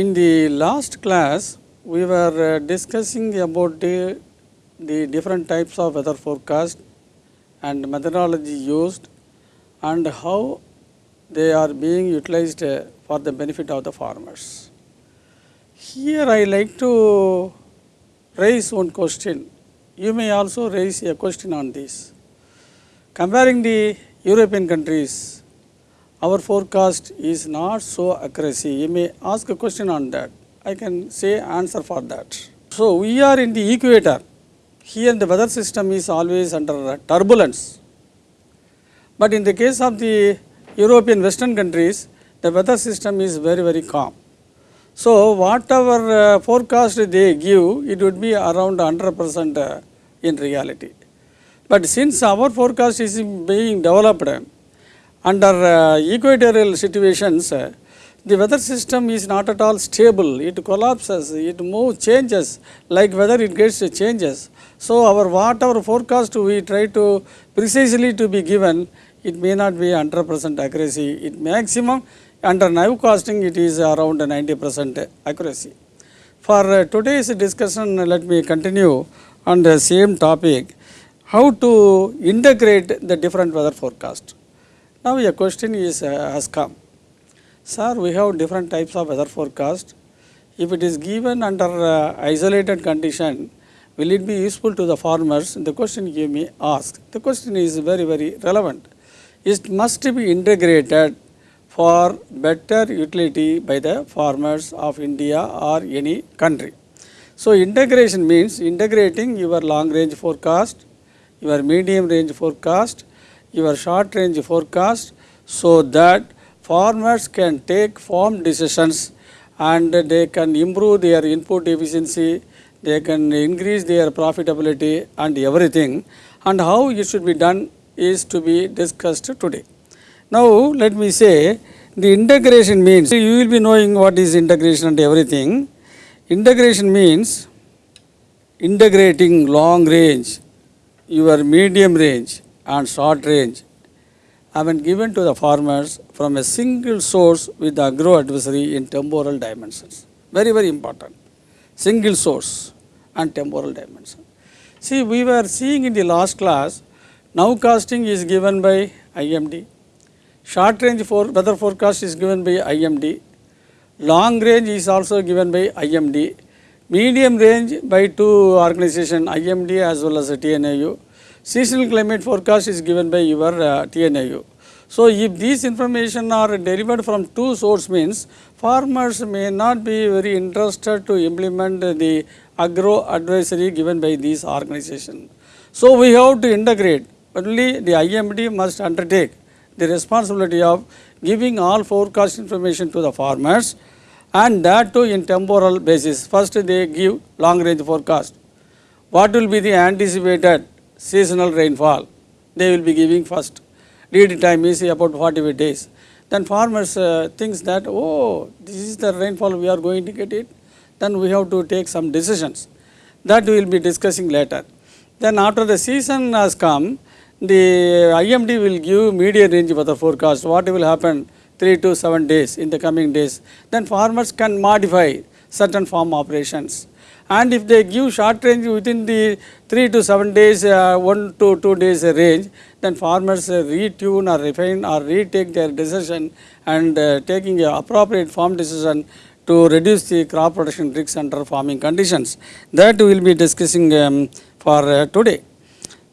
In the last class, we were uh, discussing about the, the different types of weather forecast and methodology used and how they are being utilized uh, for the benefit of the farmers. Here I like to raise one question. You may also raise a question on this. Comparing the European countries, our forecast is not so accuracy. You may ask a question on that. I can say answer for that. So we are in the equator. Here the weather system is always under turbulence. But in the case of the European western countries, the weather system is very very calm. So whatever uh, forecast they give, it would be around 100 percent uh, in reality. But since our forecast is being developed under uh, equatorial situations, uh, the weather system is not at all stable. It collapses, it moves, changes, like weather it gets changes. So our whatever forecast we try to precisely to be given, it may not be 100 percent accuracy. It maximum under naive nowcasting it is around 90 percent accuracy. For uh, today's discussion, let me continue on the same topic, how to integrate the different weather forecast. Now a question is uh, has come. Sir, we have different types of weather forecast. If it is given under uh, isolated condition, will it be useful to the farmers? The question you may ask. The question is very, very relevant. It must be integrated for better utility by the farmers of India or any country. So integration means integrating your long range forecast, your medium range forecast, your short range forecast so that farmers can take firm decisions and they can improve their input efficiency, they can increase their profitability and everything and how it should be done is to be discussed today. Now let me say the integration means you will be knowing what is integration and everything. Integration means integrating long range, your medium range and short range have been given to the farmers from a single source with agro advisory in temporal dimensions. Very, very important. Single source and temporal dimension. See, we were seeing in the last class, nowcasting is given by IMD, short range for weather forecast is given by IMD, long range is also given by IMD, medium range by two organization IMD as well as TNAU, seasonal climate forecast is given by your uh, TNAU. So, if these information are delivered from two source means farmers may not be very interested to implement the agro advisory given by these organization. So, we have to integrate only the IMD must undertake the responsibility of giving all forecast information to the farmers and that too in temporal basis. First they give long range forecast. What will be the anticipated seasonal rainfall? They will be giving first. Lead time is about 48 days. Then farmers uh, thinks that, oh, this is the rainfall we are going to get it. Then we have to take some decisions. That we will be discussing later. Then after the season has come, the IMD will give medium range weather forecast. What will happen 3 to 7 days in the coming days. Then farmers can modify certain farm operations. And if they give short range within the 3 to 7 days, uh, 1 to 2 days range, then farmers retune or refine or retake their decision and uh, taking appropriate farm decision to reduce the crop production risks under farming conditions. That we will be discussing um, for uh, today.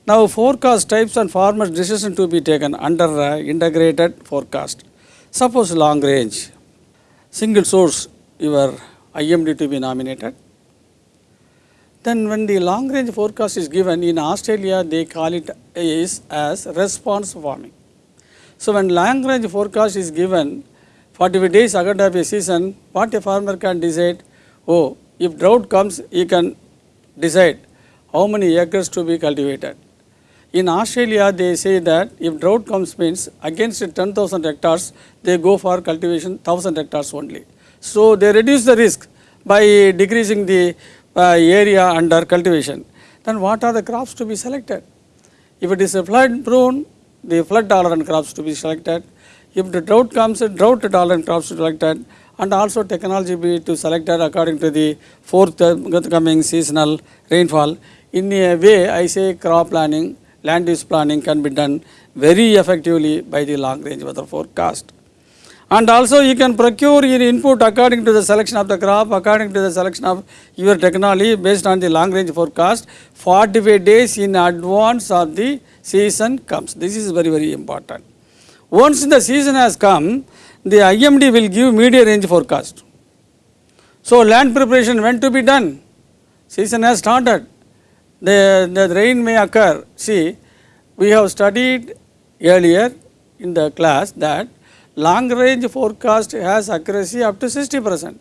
Now forecast types and farmers decision to be taken under uh, integrated forecast. Suppose long range, single source your IMD to be nominated. Then when the long range forecast is given in Australia they call it is as response farming. So when long range forecast is given 45 days ahead of a season what a farmer can decide oh if drought comes he can decide how many acres to be cultivated. In Australia, they say that if drought comes means against 10,000 hectares, they go for cultivation 1000 hectares only. So, they reduce the risk by decreasing the Uh, area under cultivation. Then what are the crops to be selected? If it is a flood prone, the flood tolerant crops to be selected. If the drought comes, drought tolerant crops selected and also technology be to selected according to the uh, forthcoming seasonal rainfall. In a way, I say crop planning, land use planning can be done very effectively by the long range weather forecast. And also you can procure your input according to the selection of the crop, according to the selection of your technology based on the long range forecast 45 days in advance of the season comes. This is very very important. Once the season has come, the IMD will give medium range forecast. So land preparation when to be done? Season has started. The, the rain may occur. See, we have studied earlier in the class that long range forecast has accuracy up to 60 percent.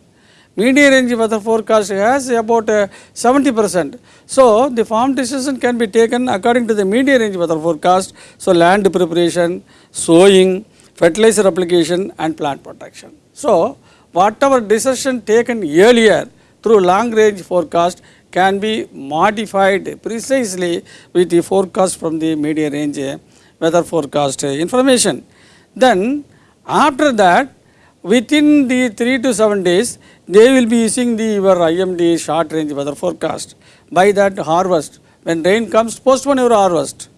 Medium range weather forecast has about uh, 70 percent. So, the farm decision can be taken according to the medium range weather forecast. So, land preparation, sowing, fertilizer application and plant protection. So, whatever decision taken earlier through long range forecast can be modified precisely with the forecast from the medium range weather forecast information. Then after that within the 3 to 7 days they will be using the your IMD short range weather forecast. By that harvest when rain comes postpone your harvest.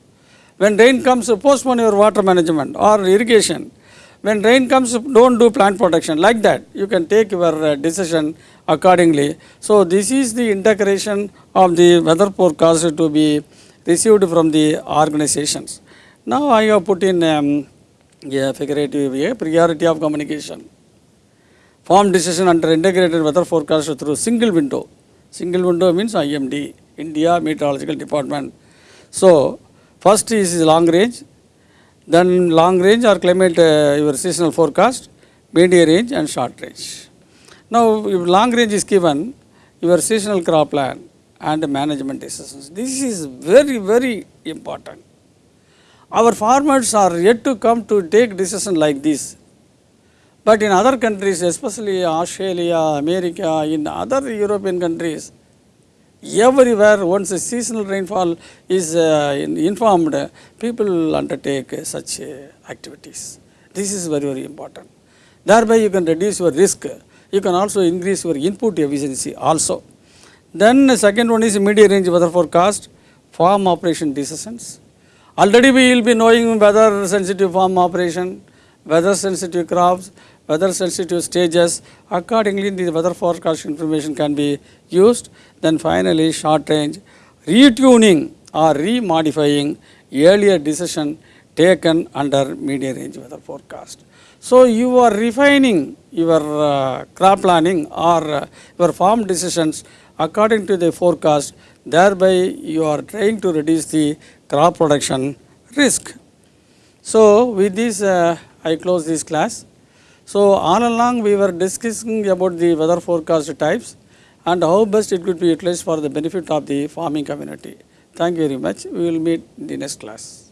When rain comes postpone your water management or irrigation. When rain comes don't do plant protection like that you can take your decision accordingly. So this is the integration of the weather forecast to be received from the organizations. Now I have put in um, a figurative a priority of communication. Farm decision under integrated weather forecast through single window. Single window means IMD, India Meteorological Department. So first is long range, then long range or climate uh, your seasonal forecast, medium range and short range. Now if long range is given, your seasonal crop plan and management decisions. This is very very important. Our farmers are yet to come to take decision like this. But in other countries, especially Australia, America, in other European countries, everywhere once a seasonal rainfall is uh, informed, people undertake such uh, activities. This is very, very important. Thereby you can reduce your risk. You can also increase your input efficiency also. Then the second one is medium range weather forecast, farm operation decisions. Already we will be knowing weather sensitive farm operation, weather sensitive crops, weather sensitive stages. Accordingly, the weather forecast information can be used. Then finally, short range retuning or remodifying earlier decision taken under medium range weather forecast. So, you are refining your uh, crop planning or uh, your farm decisions according to the forecast thereby you are trying to reduce the crop production risk. So, with this uh, I close this class. So, all along we were discussing about the weather forecast types and how best it could be utilized for the benefit of the farming community. Thank you very much. We will meet in the next class.